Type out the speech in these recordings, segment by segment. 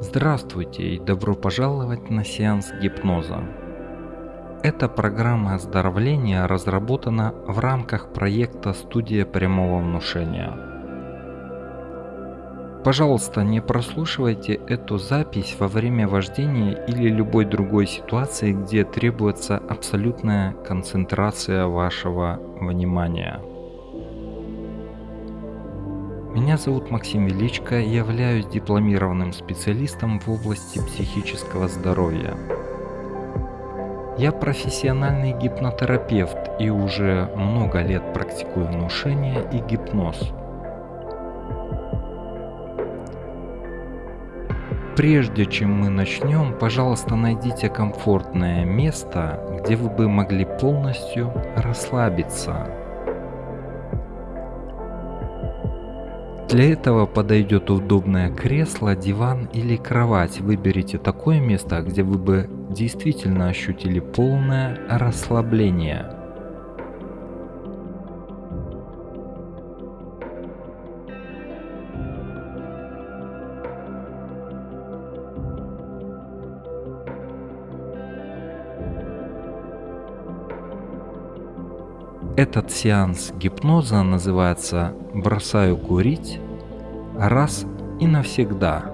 Здравствуйте и добро пожаловать на сеанс гипноза. Эта программа оздоровления разработана в рамках проекта «Студия прямого внушения». Пожалуйста, не прослушивайте эту запись во время вождения или любой другой ситуации, где требуется абсолютная концентрация вашего внимания. Меня зовут Максим Величко, являюсь дипломированным специалистом в области психического здоровья. Я профессиональный гипнотерапевт и уже много лет практикую внушение и гипноз. Прежде чем мы начнем, пожалуйста, найдите комфортное место, где вы бы могли полностью расслабиться. Для этого подойдет удобное кресло, диван или кровать. Выберите такое место, где вы бы действительно ощутили полное расслабление. Этот сеанс гипноза называется «Бросаю курить раз и навсегда».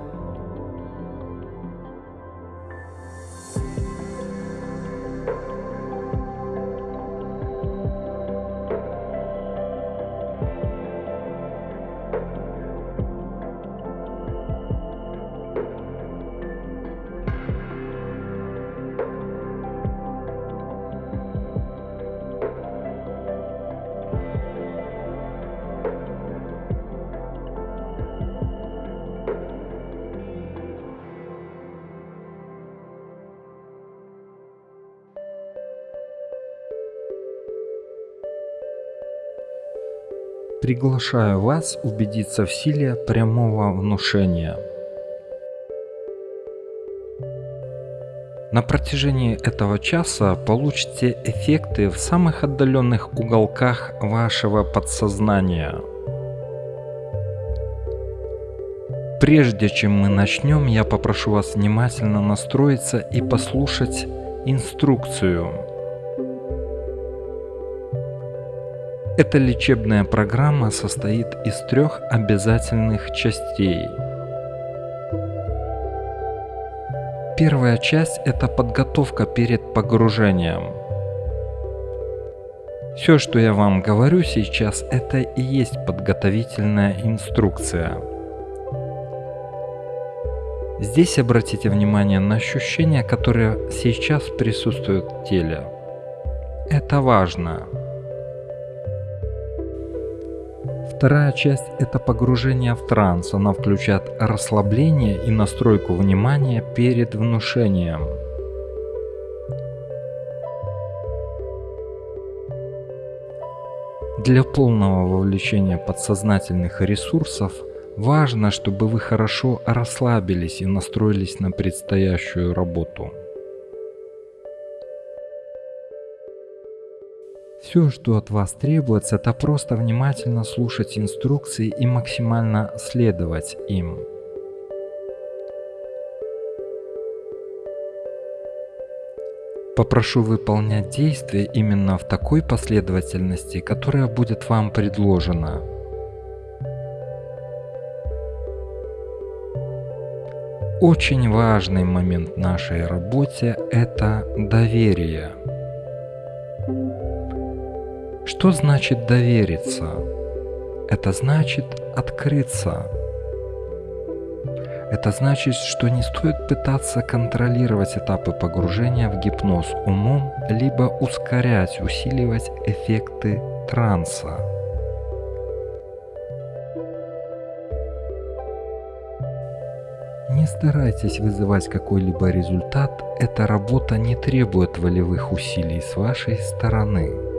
Приглашаю вас убедиться в силе прямого внушения. На протяжении этого часа получите эффекты в самых отдаленных уголках вашего подсознания. Прежде чем мы начнем, я попрошу вас внимательно настроиться и послушать инструкцию. Эта лечебная программа состоит из трех обязательных частей. Первая часть – это подготовка перед погружением. Все, что я вам говорю сейчас, это и есть подготовительная инструкция. Здесь обратите внимание на ощущения, которые сейчас присутствуют в теле. Это важно. Вторая часть – это погружение в транс. Она включает расслабление и настройку внимания перед внушением. Для полного вовлечения подсознательных ресурсов важно, чтобы вы хорошо расслабились и настроились на предстоящую работу. Все, что от вас требуется, это просто внимательно слушать инструкции и максимально следовать им. Попрошу выполнять действия именно в такой последовательности, которая будет вам предложена. Очень важный момент в нашей работе – это доверие. Что значит довериться? Это значит открыться. Это значит, что не стоит пытаться контролировать этапы погружения в гипноз умом, либо ускорять, усиливать эффекты транса. Не старайтесь вызывать какой-либо результат, эта работа не требует волевых усилий с вашей стороны.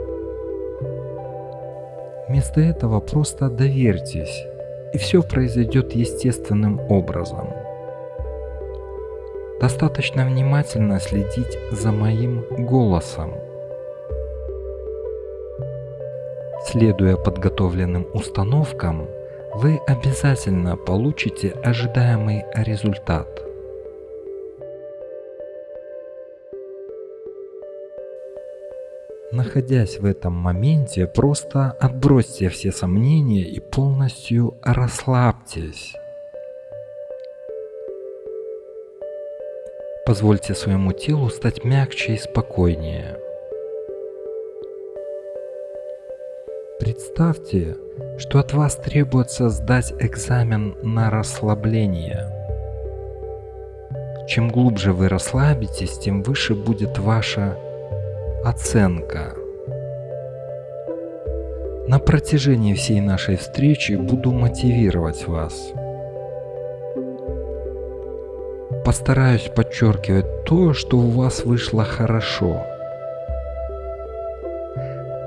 Вместо этого просто доверьтесь, и все произойдет естественным образом. Достаточно внимательно следить за моим голосом. Следуя подготовленным установкам, вы обязательно получите ожидаемый результат – Находясь в этом моменте, просто отбросьте все сомнения и полностью расслабьтесь. Позвольте своему телу стать мягче и спокойнее. Представьте, что от вас требуется сдать экзамен на расслабление. Чем глубже вы расслабитесь, тем выше будет ваша оценка. На протяжении всей нашей встречи буду мотивировать вас. Постараюсь подчеркивать то, что у вас вышло хорошо.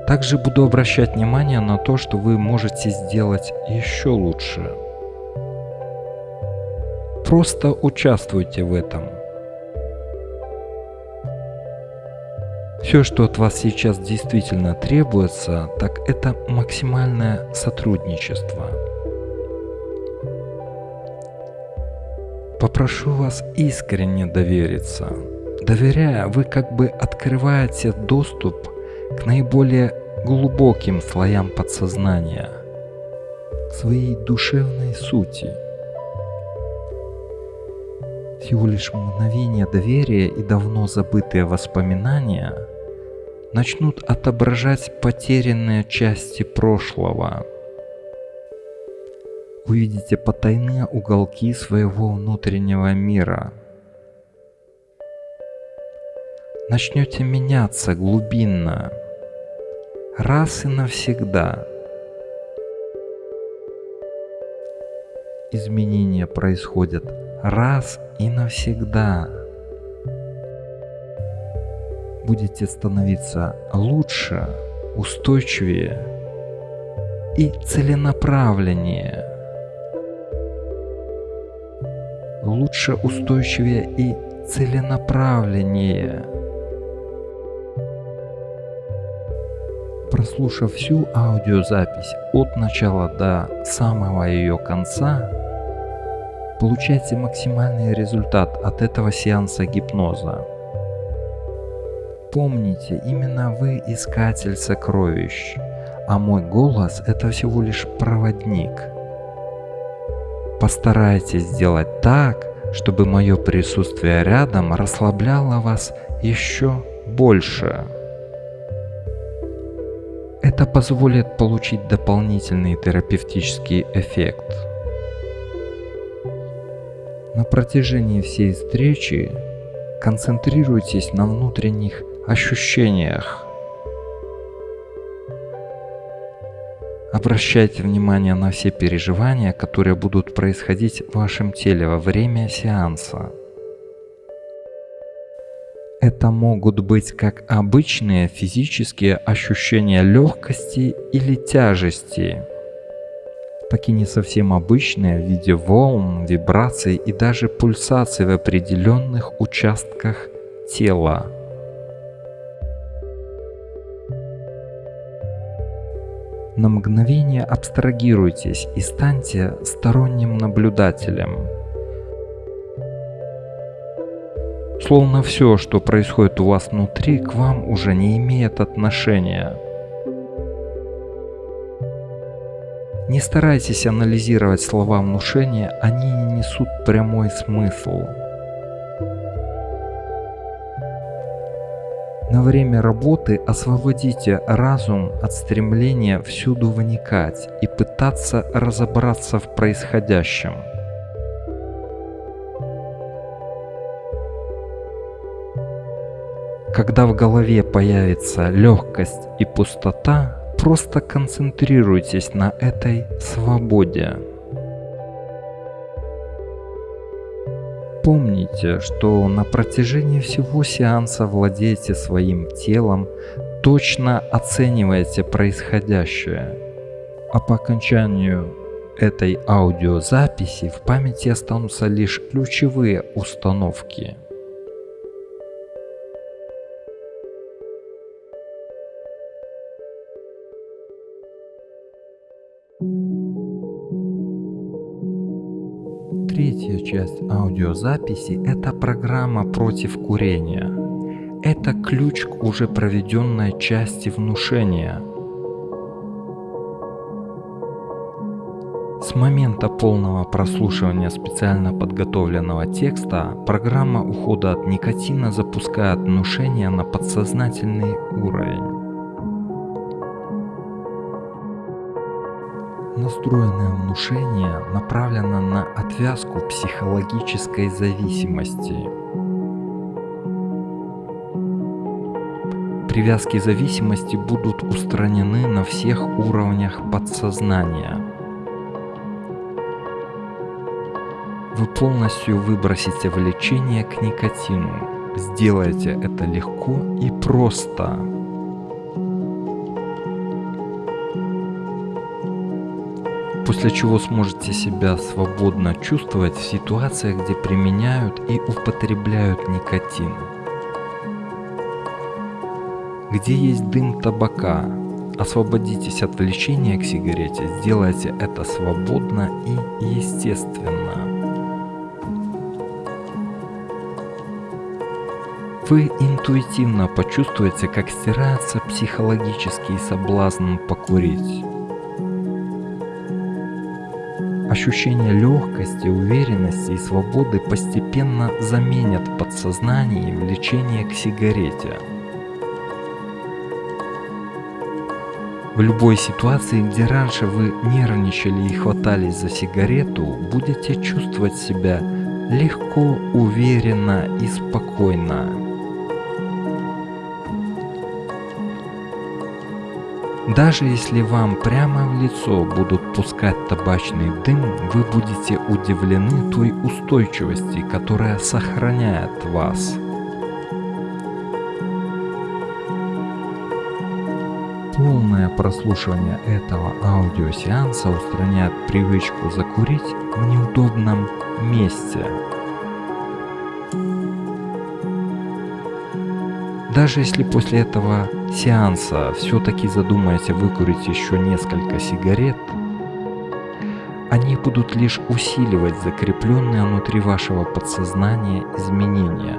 Также буду обращать внимание на то, что вы можете сделать еще лучше. Просто участвуйте в этом. Все, что от вас сейчас действительно требуется, так это максимальное сотрудничество. Попрошу вас искренне довериться. Доверяя, вы как бы открываете доступ к наиболее глубоким слоям подсознания, к своей душевной сути. Всего лишь мгновение доверия и давно забытые воспоминания – начнут отображать потерянные части прошлого. Увидите потайные уголки своего внутреннего мира. Начнете меняться глубинно, раз и навсегда. Изменения происходят раз и навсегда будете становиться лучше, устойчивее и целенаправленнее. Лучше, устойчивее и целенаправленнее. Прослушав всю аудиозапись от начала до самого ее конца, получайте максимальный результат от этого сеанса гипноза. Помните, именно вы искатель сокровищ, а мой голос это всего лишь проводник. Постарайтесь сделать так, чтобы мое присутствие рядом расслабляло вас еще больше. Это позволит получить дополнительный терапевтический эффект. На протяжении всей встречи концентрируйтесь на внутренних ощущениях. Обращайте внимание на все переживания, которые будут происходить в вашем теле во время сеанса. Это могут быть как обычные физические ощущения легкости или тяжести, и не совсем обычные в виде волн, вибраций и даже пульсаций в определенных участках тела. На мгновение абстрагируйтесь и станьте сторонним наблюдателем. Словно все, что происходит у вас внутри, к вам уже не имеет отношения. Не старайтесь анализировать слова внушения, они не несут прямой смысл. На время работы освободите разум от стремления всюду вникать и пытаться разобраться в происходящем. Когда в голове появится легкость и пустота, просто концентрируйтесь на этой свободе. Помните, что на протяжении всего сеанса владеете своим телом, точно оцениваете происходящее. А по окончанию этой аудиозаписи в памяти останутся лишь ключевые установки. Третья часть аудиозаписи – это программа против курения. Это ключ к уже проведенной части внушения. С момента полного прослушивания специально подготовленного текста программа ухода от никотина запускает внушение на подсознательный уровень. Настроенное внушение направлено на отвязку психологической зависимости. Привязки зависимости будут устранены на всех уровнях подсознания. Вы полностью выбросите влечение к никотину. Сделайте это легко и просто. После чего сможете себя свободно чувствовать в ситуациях, где применяют и употребляют никотин. Где есть дым табака, освободитесь от влечения к сигарете, сделайте это свободно и естественно. Вы интуитивно почувствуете, как стирается психологический соблазн покурить. Ощущение легкости, уверенности и свободы постепенно заменят в подсознании влечение к сигарете. В любой ситуации, где раньше вы нервничали и хватались за сигарету, будете чувствовать себя легко, уверенно и спокойно. Даже если вам прямо в лицо будут пускать табачный дым, вы будете удивлены той устойчивости, которая сохраняет вас. Полное прослушивание этого аудиосеанса устраняет привычку закурить в неудобном месте. Даже если после этого сеанса все-таки задумаете выкурить еще несколько сигарет, они будут лишь усиливать закрепленные внутри вашего подсознания изменения.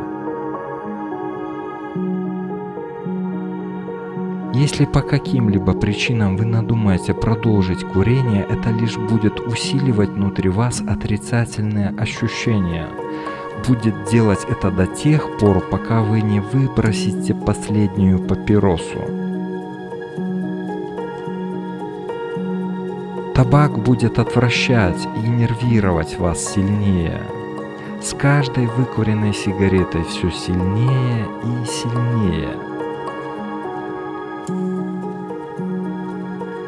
Если по каким-либо причинам вы надумаете продолжить курение, это лишь будет усиливать внутри вас отрицательные ощущения – будет делать это до тех пор, пока вы не выбросите последнюю папиросу. Табак будет отвращать и нервировать вас сильнее. С каждой выкуренной сигаретой все сильнее и сильнее.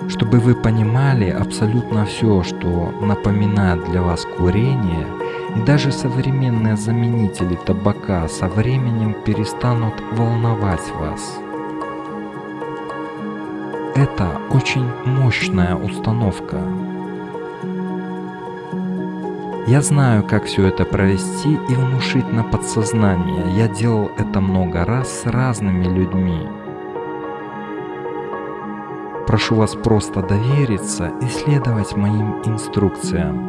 Чтобы вы понимали абсолютно все, что напоминает для вас курение – и даже современные заменители табака со временем перестанут волновать вас. Это очень мощная установка. Я знаю, как все это провести и внушить на подсознание. Я делал это много раз с разными людьми. Прошу вас просто довериться и следовать моим инструкциям.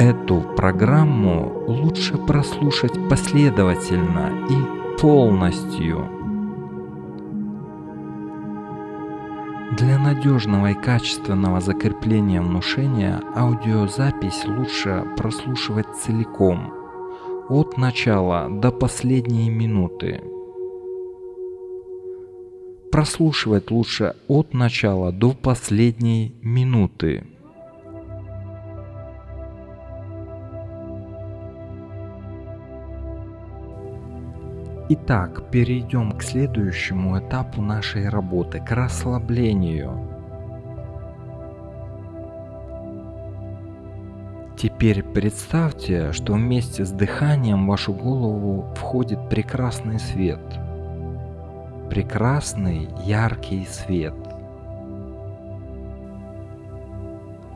Эту программу лучше прослушать последовательно и полностью. Для надежного и качественного закрепления внушения аудиозапись лучше прослушивать целиком, от начала до последней минуты. Прослушивать лучше от начала до последней минуты. Итак, перейдем к следующему этапу нашей работы, к расслаблению. Теперь представьте, что вместе с дыханием в вашу голову входит прекрасный свет. Прекрасный яркий свет.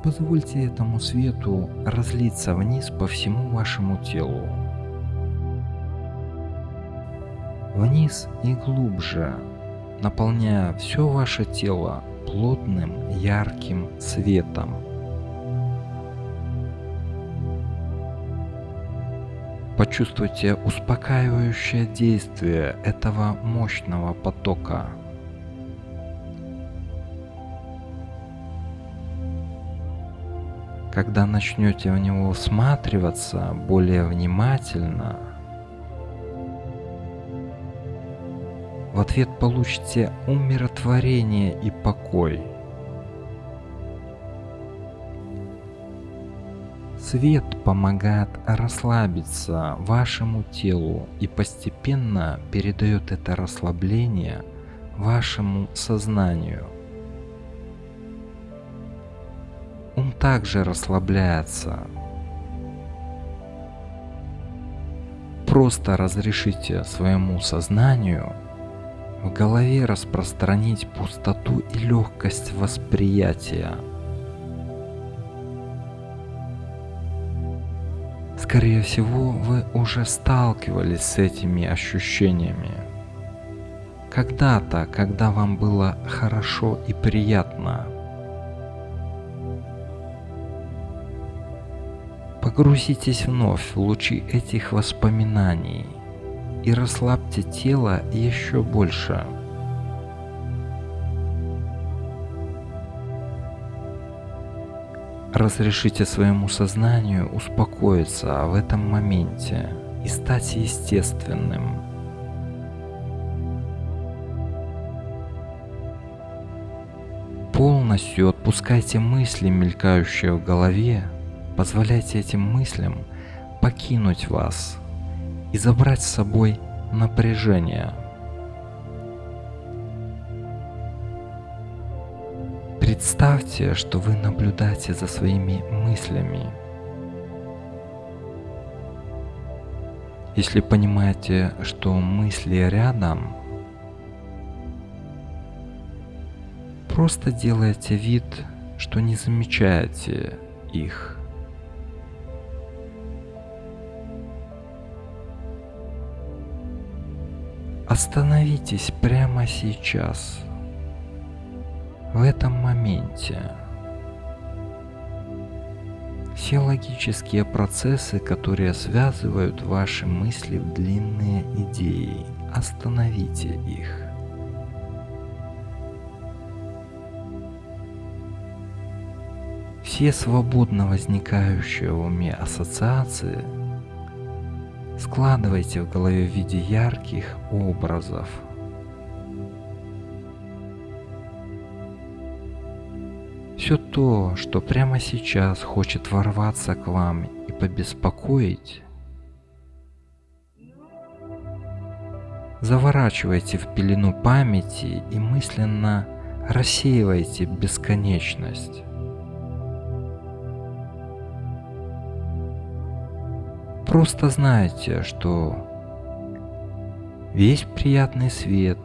Позвольте этому свету разлиться вниз по всему вашему телу. Вниз и глубже, наполняя все ваше тело плотным ярким светом. Почувствуйте успокаивающее действие этого мощного потока. Когда начнете в него всматриваться более внимательно, в ответ получите умиротворение и покой – Свет помогает расслабиться вашему телу и постепенно передает это расслабление вашему сознанию. Ум также расслабляется. Просто разрешите своему сознанию в голове распространить пустоту и легкость восприятия – Скорее всего, вы уже сталкивались с этими ощущениями. Когда-то, когда вам было хорошо и приятно. Погрузитесь вновь в лучи этих воспоминаний и расслабьте тело еще больше. Разрешите своему сознанию успокоиться в этом моменте и стать естественным. Полностью отпускайте мысли, мелькающие в голове, позволяйте этим мыслям покинуть вас и забрать с собой напряжение – Представьте, что вы наблюдаете за своими мыслями. Если понимаете, что мысли рядом, просто делайте вид, что не замечаете их. Остановитесь прямо сейчас – в этом моменте. Все логические процессы, которые связывают ваши мысли в длинные идеи, остановите их. Все свободно возникающие в уме ассоциации складывайте в голове в виде ярких образов – Все то, что прямо сейчас хочет ворваться к вам и побеспокоить, заворачивайте в пелену памяти и мысленно рассеивайте бесконечность. Просто знайте, что весь приятный свет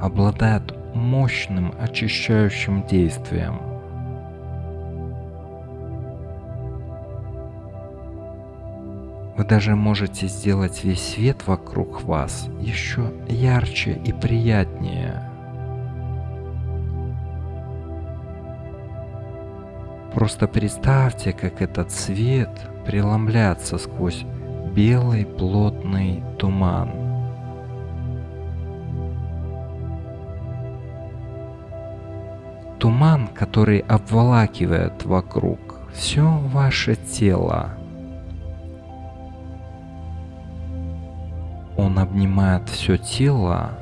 обладает мощным очищающим действием – Вы даже можете сделать весь свет вокруг вас еще ярче и приятнее. Просто представьте, как этот свет преломляется сквозь белый плотный туман. Туман, который обволакивает вокруг все ваше тело. Он обнимает все тело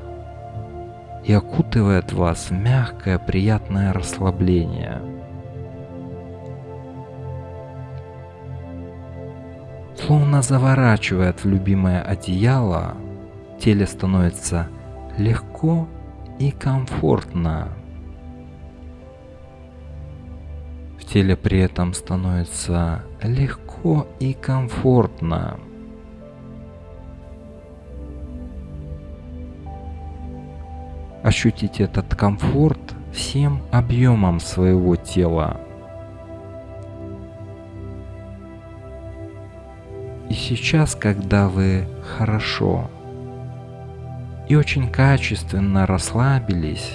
и окутывает вас в мягкое приятное расслабление. Словно заворачивает в любимое одеяло, теле становится легко и комфортно. В теле при этом становится легко и комфортно. ощутить этот комфорт всем объемом своего тела. И сейчас, когда вы хорошо и очень качественно расслабились,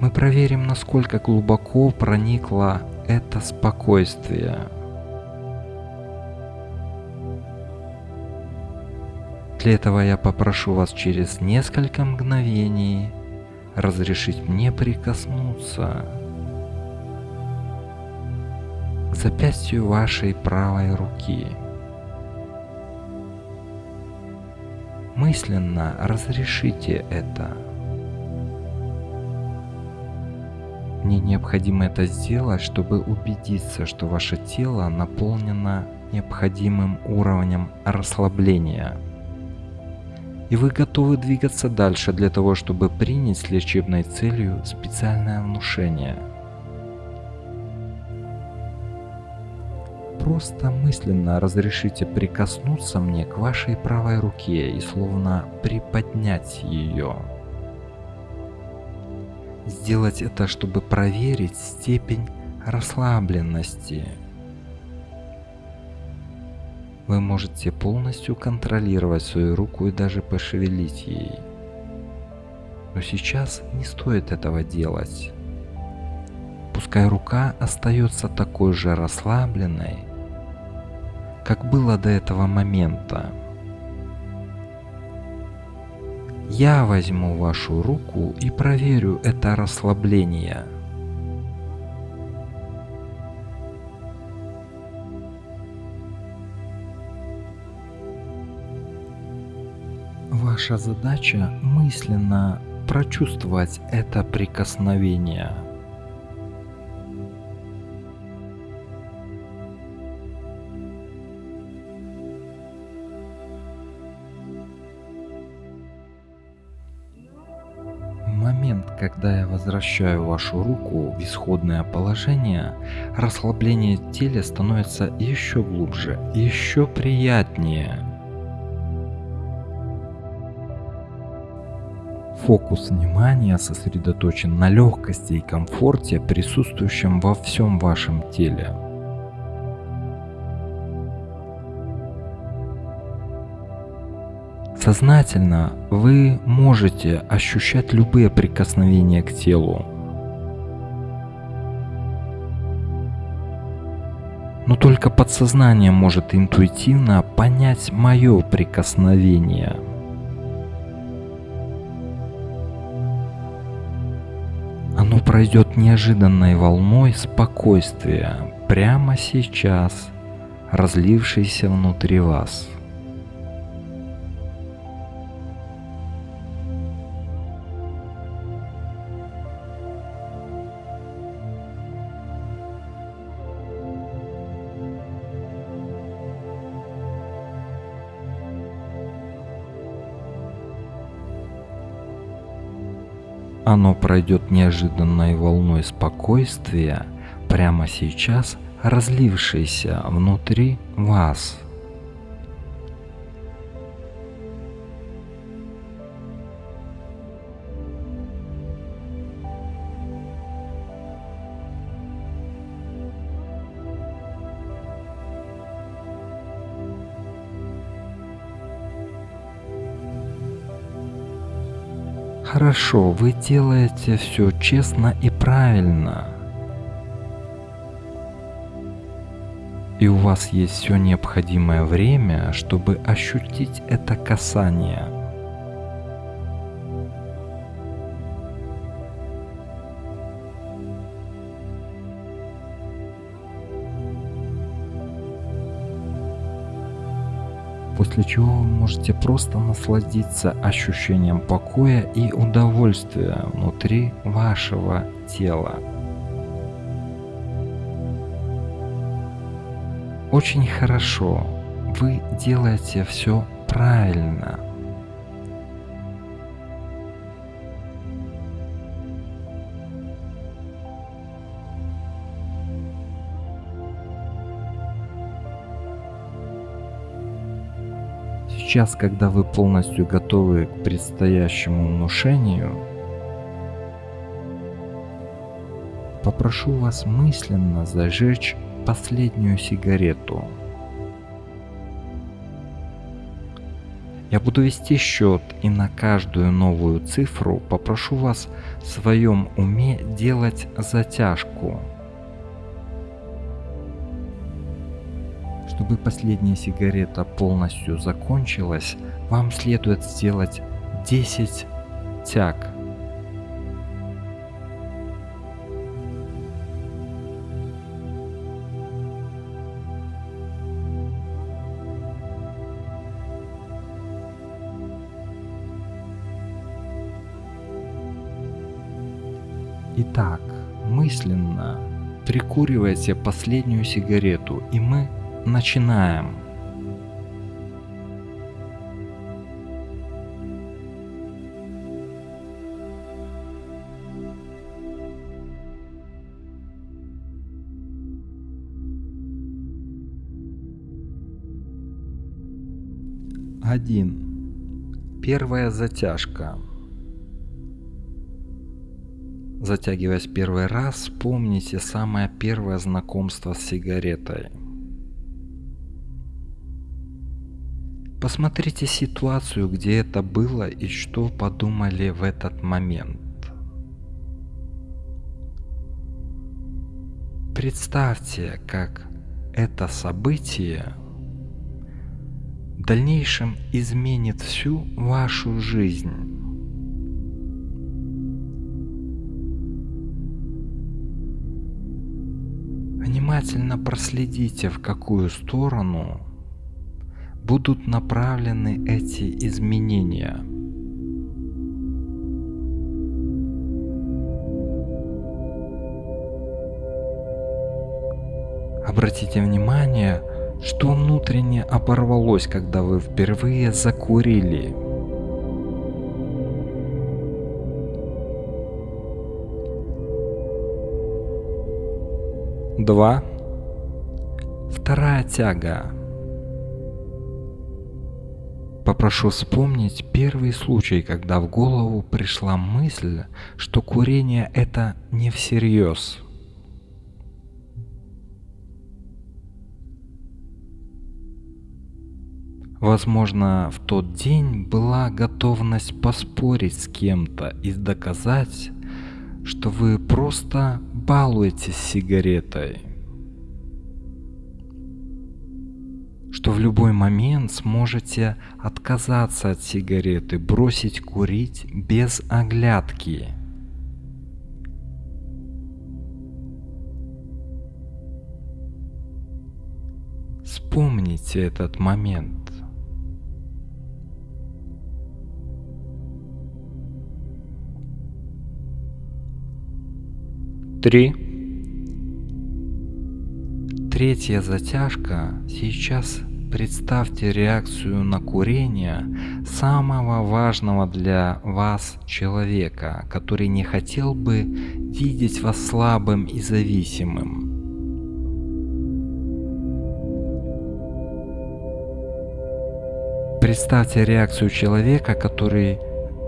мы проверим, насколько глубоко проникло это спокойствие. Для этого я попрошу вас через несколько мгновений разрешить мне прикоснуться запястью вашей правой руки. Мысленно разрешите это. Мне необходимо это сделать, чтобы убедиться, что ваше тело наполнено необходимым уровнем расслабления. И вы готовы двигаться дальше для того, чтобы принять с лечебной целью специальное внушение. Просто мысленно разрешите прикоснуться мне к вашей правой руке и словно приподнять ее. Сделать это, чтобы проверить степень расслабленности. Вы можете полностью контролировать свою руку и даже пошевелить ей. Но сейчас не стоит этого делать. Пускай рука остается такой же расслабленной, как было до этого момента. Я возьму вашу руку и проверю это расслабление. Ваша задача мысленно прочувствовать это прикосновение. Возвращаю вашу руку в исходное положение, расслабление в теле становится еще глубже, еще приятнее. Фокус внимания сосредоточен на легкости и комфорте, присутствующем во всем вашем теле. Сознательно вы можете ощущать любые прикосновения к телу. Но только подсознание может интуитивно понять мое прикосновение. Оно пройдет неожиданной волной спокойствия прямо сейчас, разлившейся внутри вас. Оно пройдет неожиданной волной спокойствия прямо сейчас, разлившейся внутри вас. Хорошо, вы делаете все честно и правильно. И у вас есть все необходимое время, чтобы ощутить это касание. После чего вы можете просто насладиться ощущением покоя и удовольствия внутри вашего тела. Очень хорошо, вы делаете все правильно. Сейчас, когда вы полностью готовы к предстоящему внушению, попрошу вас мысленно зажечь последнюю сигарету. Я буду вести счет и на каждую новую цифру попрошу вас в своем уме делать затяжку Чтобы последняя сигарета полностью закончилась, вам следует сделать 10 тяг. Итак, мысленно прикуривайте последнюю сигарету, и мы начинаем. Один. Первая затяжка. Затягиваясь первый раз, вспомните самое первое знакомство с сигаретой. Посмотрите ситуацию, где это было и что подумали в этот момент. Представьте, как это событие в дальнейшем изменит всю вашу жизнь. Внимательно проследите, в какую сторону будут направлены эти изменения. Обратите внимание, что внутренне оборвалось, когда вы впервые закурили. Два. Вторая тяга. Попрошу вспомнить первый случай, когда в голову пришла мысль, что курение это не всерьез. Возможно, в тот день была готовность поспорить с кем-то и доказать, что вы просто балуетесь сигаретой. Что в любой момент сможете отказаться от сигареты, бросить курить без оглядки. Вспомните этот момент. Три. Третья затяжка. Сейчас представьте реакцию на курение самого важного для вас человека, который не хотел бы видеть вас слабым и зависимым. Представьте реакцию человека, который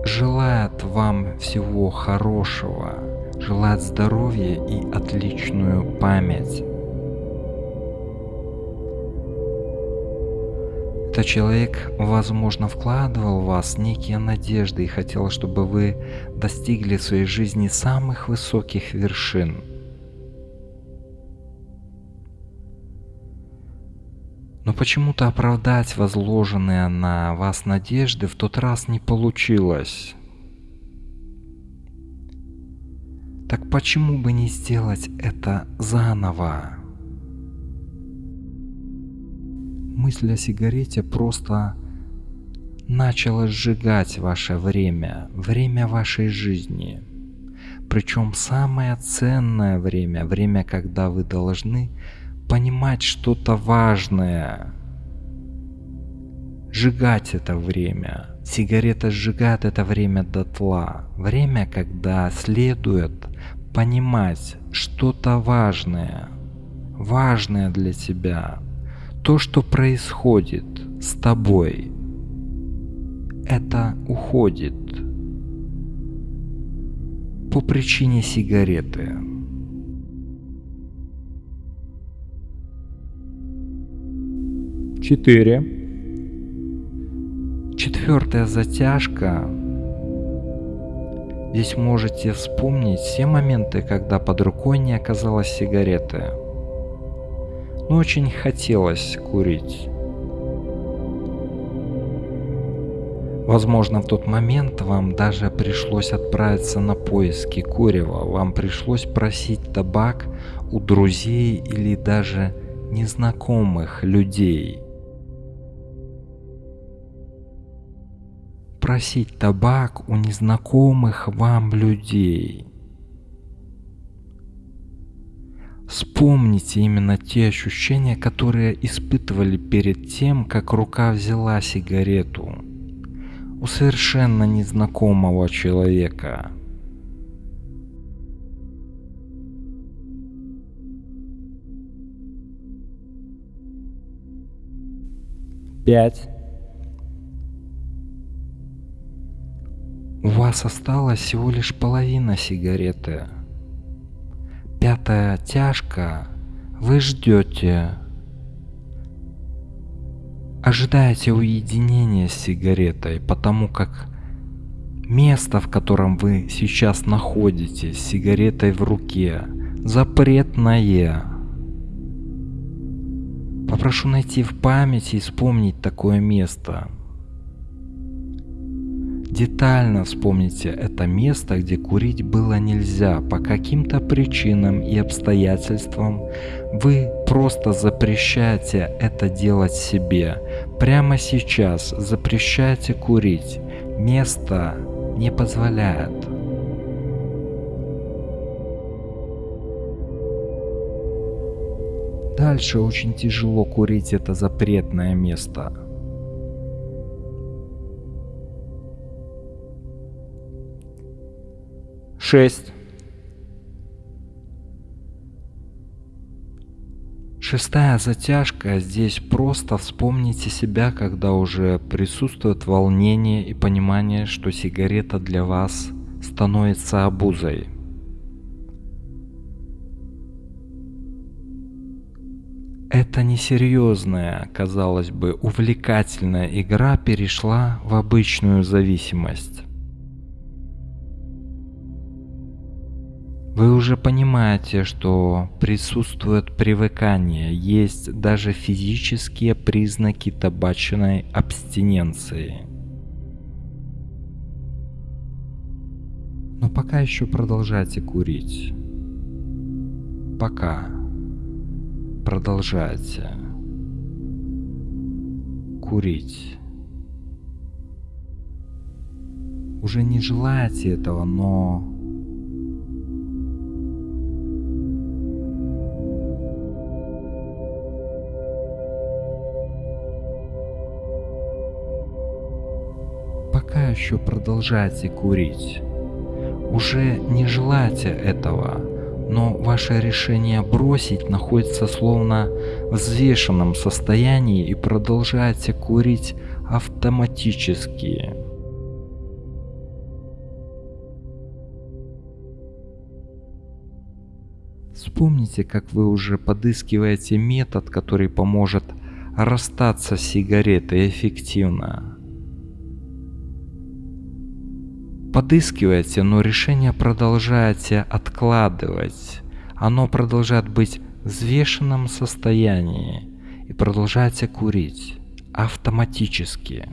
желает вам всего хорошего, желает здоровья и отличную память. Этот человек, возможно, вкладывал в вас некие надежды и хотел, чтобы вы достигли в своей жизни самых высоких вершин. Но почему-то оправдать возложенные на вас надежды в тот раз не получилось. Так почему бы не сделать это заново? Мысль о сигарете просто начала сжигать ваше время, время вашей жизни. Причем самое ценное время, время, когда вы должны понимать что-то важное, сжигать это время. Сигарета сжигает это время дотла. Время, когда следует понимать что-то важное, важное для тебя, то, что происходит с тобой, это уходит по причине сигареты. Четыре. Четвертая затяжка Здесь можете вспомнить все моменты, когда под рукой не оказалось сигареты. Но очень хотелось курить. Возможно, в тот момент вам даже пришлось отправиться на поиски курева, вам пришлось просить табак у друзей или даже незнакомых людей. Просить табак у незнакомых вам людей. Вспомните именно те ощущения, которые испытывали перед тем, как рука взяла сигарету у совершенно незнакомого человека. Пять. У вас осталась всего лишь половина сигареты. Пятая тяжка. Вы ждете. Ожидаете уединения с сигаретой, потому как место, в котором вы сейчас находитесь, с сигаретой в руке, запретное. Попрошу найти в памяти и вспомнить такое место. Детально вспомните это место, где курить было нельзя по каким-то причинам и обстоятельствам. Вы просто запрещаете это делать себе. Прямо сейчас запрещаете курить. Место не позволяет. Дальше очень тяжело курить это запретное место. Шесть. Шестая затяжка. Здесь просто вспомните себя, когда уже присутствует волнение и понимание, что сигарета для вас становится обузой. Эта несерьезная, казалось бы, увлекательная игра перешла в обычную зависимость. Вы уже понимаете, что присутствует привыкание, есть даже физические признаки табачной абстиненции. Но пока еще продолжайте курить. Пока. Продолжайте. Курить. Уже не желаете этого, но еще продолжаете курить. Уже не желаете этого, но ваше решение бросить находится словно в взвешенном состоянии и продолжаете курить автоматически. Вспомните, как вы уже подыскиваете метод, который поможет расстаться с сигаретой эффективно. Подыскиваете, но решение продолжаете откладывать. Оно продолжает быть в взвешенном состоянии и продолжаете курить автоматически.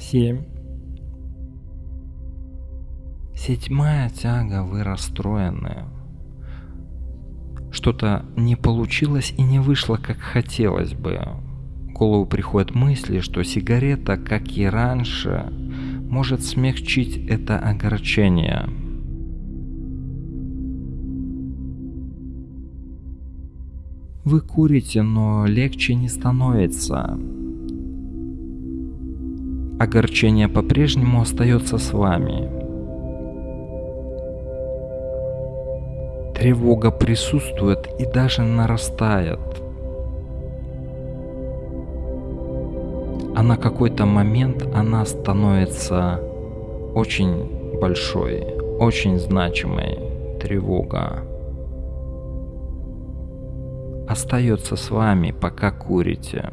Семь. Седьмая тяга, вы расстроены. Что-то не получилось и не вышло, как хотелось бы голову приходят мысли, что сигарета, как и раньше, может смягчить это огорчение. Вы курите, но легче не становится. Огорчение по-прежнему остается с вами. Тревога присутствует и даже нарастает. На какой-то момент она становится очень большой, очень значимой. Тревога остается с вами, пока курите.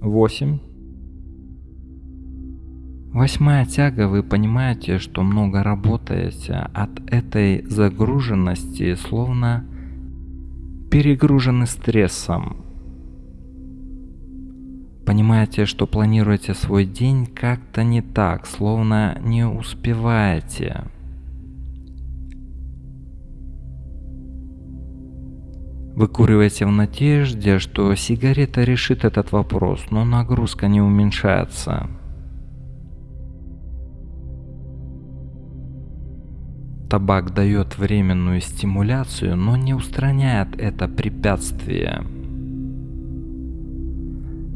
восемь. Восьмая тяга, вы понимаете, что много работаете, от этой загруженности словно перегружены стрессом. Понимаете, что планируете свой день как-то не так, словно не успеваете. Выкуриваете в надежде, что сигарета решит этот вопрос, но нагрузка не уменьшается. Табак дает временную стимуляцию, но не устраняет это препятствие.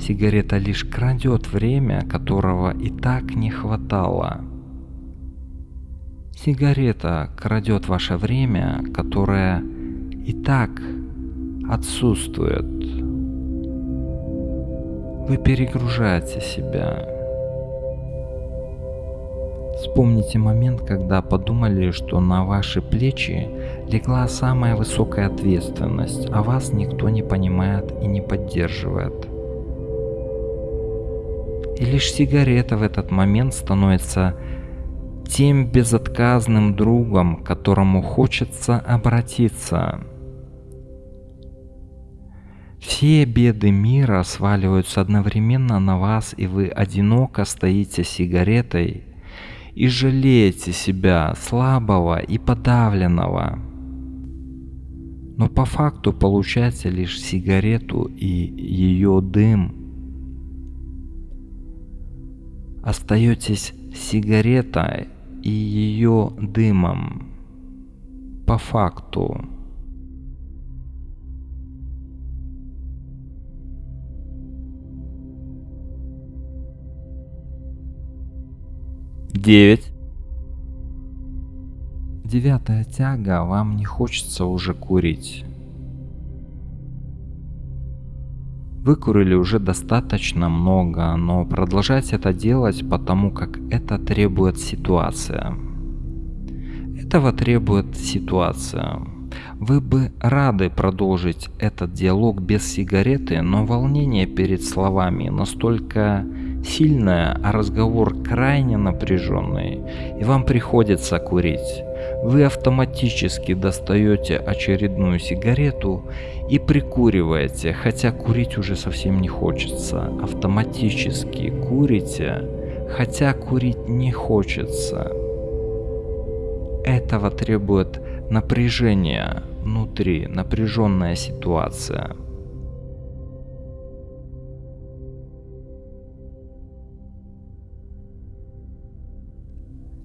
Сигарета лишь крадет время, которого и так не хватало. Сигарета крадет ваше время, которое и так отсутствует. Вы перегружаете себя. Вспомните момент, когда подумали, что на ваши плечи легла самая высокая ответственность, а вас никто не понимает и не поддерживает. И лишь сигарета в этот момент становится тем безотказным другом, к которому хочется обратиться – все беды мира сваливаются одновременно на вас, и вы одиноко стоите сигаретой и жалеете себя слабого и подавленного. Но по факту получаете лишь сигарету и ее дым. Остаетесь сигаретой и ее дымом. По факту. Девять. Девятая тяга, вам не хочется уже курить. Выкурили уже достаточно много, но продолжать это делать, потому как это требует ситуация. Этого требует ситуация. Вы бы рады продолжить этот диалог без сигареты, но волнение перед словами настолько сильная, а разговор крайне напряженный, и вам приходится курить. Вы автоматически достаете очередную сигарету и прикуриваете, хотя курить уже совсем не хочется. Автоматически курите, хотя курить не хочется. Этого требует напряжение внутри, напряженная ситуация.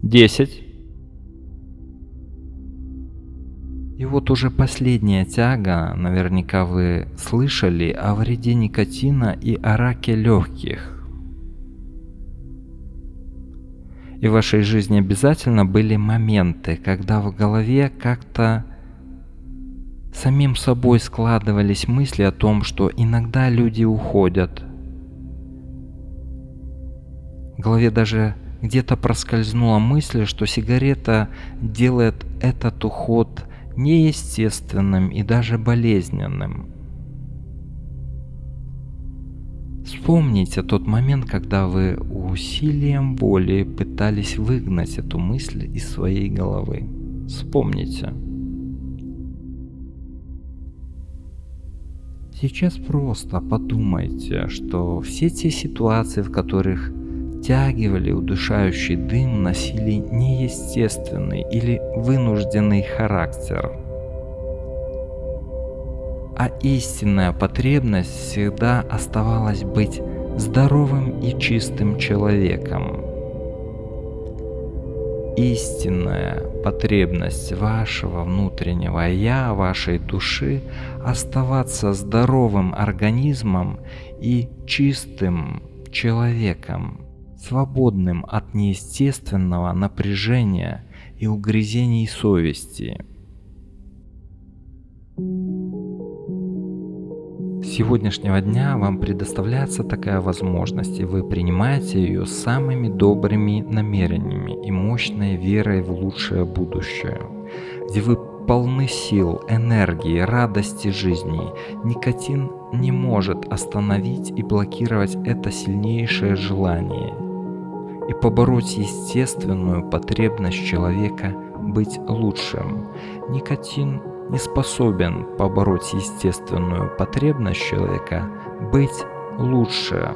Десять. И вот уже последняя тяга, наверняка вы слышали о вреде никотина и о раке легких. И в вашей жизни обязательно были моменты, когда в голове как-то самим собой складывались мысли о том, что иногда люди уходят. В голове даже где-то проскользнула мысль, что сигарета делает этот уход неестественным и даже болезненным. Вспомните тот момент, когда вы усилием воли пытались выгнать эту мысль из своей головы. Вспомните. Сейчас просто подумайте, что все те ситуации, в которых втягивали удушающий дым, носили неестественный или вынужденный характер. А истинная потребность всегда оставалась быть здоровым и чистым человеком. Истинная потребность вашего внутреннего «я», вашей души оставаться здоровым организмом и чистым человеком свободным от неестественного напряжения и угрызений совести. С сегодняшнего дня вам предоставляется такая возможность, и вы принимаете ее самыми добрыми намерениями и мощной верой в лучшее будущее, где вы полны сил, энергии, радости жизни. Никотин не может остановить и блокировать это сильнейшее желание и побороть естественную потребность человека быть лучшим. Никотин не способен побороть естественную потребность человека быть лучше.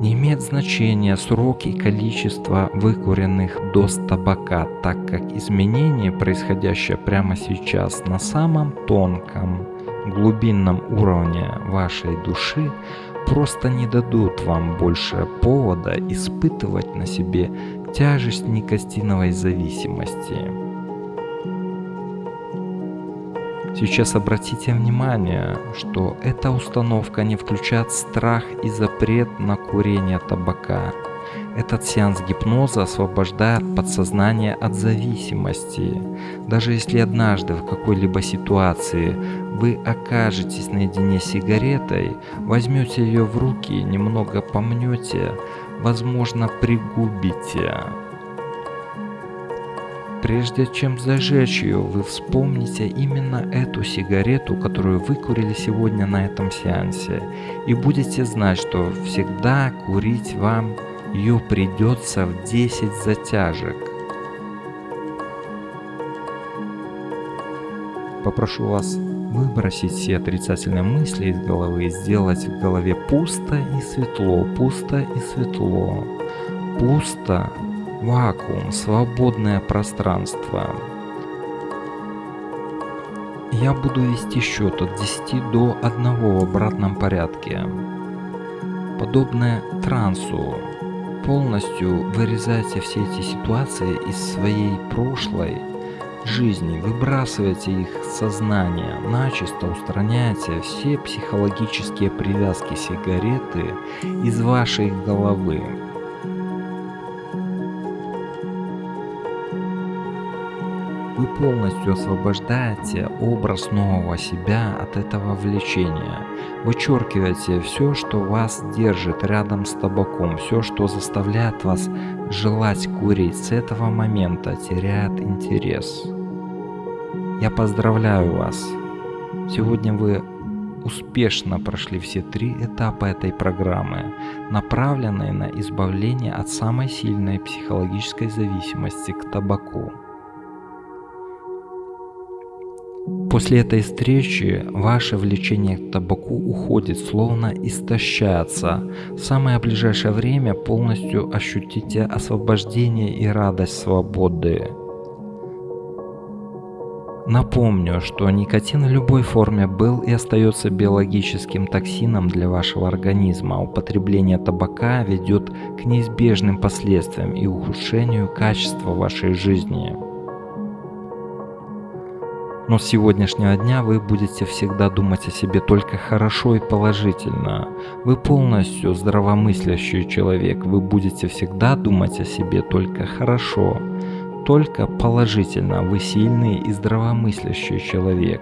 Не имеет значения срок и количество выкуренных доз табака, так как изменения, происходящие прямо сейчас на самом тонком, глубинном уровне вашей души, просто не дадут вам больше повода испытывать на себе тяжесть никотиновой зависимости. Сейчас обратите внимание, что эта установка не включает страх и запрет на курение табака. Этот сеанс гипноза освобождает подсознание от зависимости. Даже если однажды в какой-либо ситуации вы окажетесь наедине с сигаретой, возьмете ее в руки, немного помнете, возможно пригубите. Прежде чем зажечь ее, вы вспомните именно эту сигарету, которую вы курили сегодня на этом сеансе, и будете знать, что всегда курить вам ее придется в 10 затяжек. Попрошу вас выбросить все отрицательные мысли из головы и сделать в голове пусто и светло, пусто и светло, пусто вакуум, свободное пространство. Я буду вести счет от 10 до 1 в обратном порядке. Подобное трансу, полностью вырезайте все эти ситуации из своей прошлой жизни, выбрасывайте их сознание, начисто устраняйте все психологические привязки сигареты из вашей головы. Вы полностью освобождаете образ нового себя от этого влечения. Вычеркиваете все, что вас держит рядом с табаком, все, что заставляет вас желать курить, с этого момента теряет интерес. Я поздравляю вас. Сегодня вы успешно прошли все три этапа этой программы, направленные на избавление от самой сильной психологической зависимости к табаку. После этой встречи ваше влечение к табаку уходит, словно истощается. В самое ближайшее время полностью ощутите освобождение и радость свободы. Напомню, что никотин в любой форме был и остается биологическим токсином для вашего организма. Употребление табака ведет к неизбежным последствиям и ухудшению качества вашей жизни. Но с сегодняшнего дня вы будете всегда думать о себе только хорошо и положительно. Вы полностью здравомыслящий человек, вы будете всегда думать о себе только хорошо, только положительно. Вы сильный и здравомыслящий человек.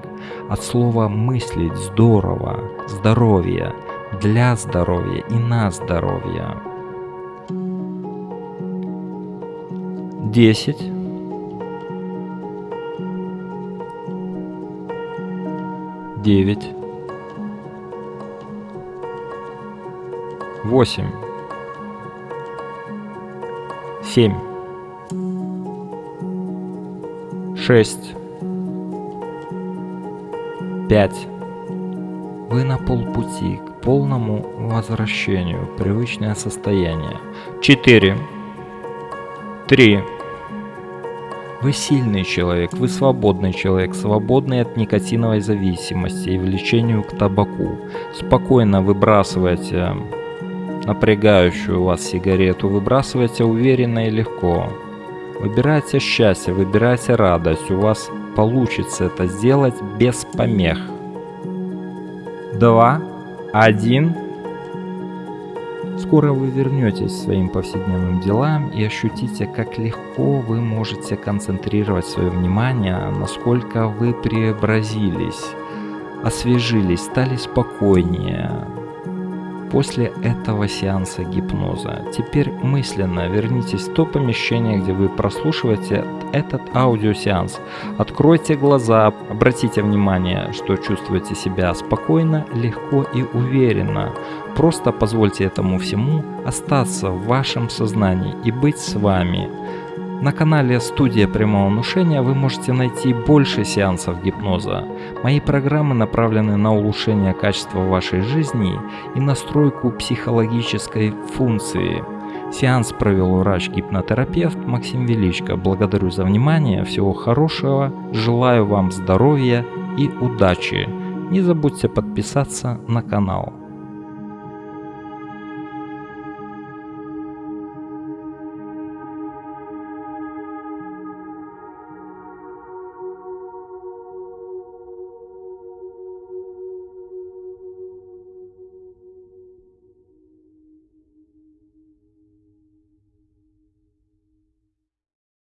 От слова «мыслить» здорово, здоровье, для здоровья и на здоровье. 10 девять, восемь, семь, шесть, пять. Вы на полпути к полному возвращению в привычное состояние. Четыре, три. Вы сильный человек, вы свободный человек, свободный от никотиновой зависимости и влечению к табаку. Спокойно выбрасывайте напрягающую вас сигарету, выбрасывайте уверенно и легко. Выбирайте счастье, выбирайте радость, у вас получится это сделать без помех. Два, один. Скоро вы вернетесь своим повседневным делам и ощутите, как легко вы можете концентрировать свое внимание, насколько вы преобразились, освежились, стали спокойнее. После этого сеанса гипноза. Теперь мысленно вернитесь в то помещение, где вы прослушиваете этот аудиосеанс. Откройте глаза, обратите внимание, что чувствуете себя спокойно, легко и уверенно. Просто позвольте этому всему остаться в вашем сознании и быть с вами. На канале «Студия прямого внушения» вы можете найти больше сеансов гипноза. Мои программы направлены на улучшение качества вашей жизни и настройку психологической функции. Сеанс провел врач-гипнотерапевт Максим Величко. Благодарю за внимание, всего хорошего, желаю вам здоровья и удачи. Не забудьте подписаться на канал.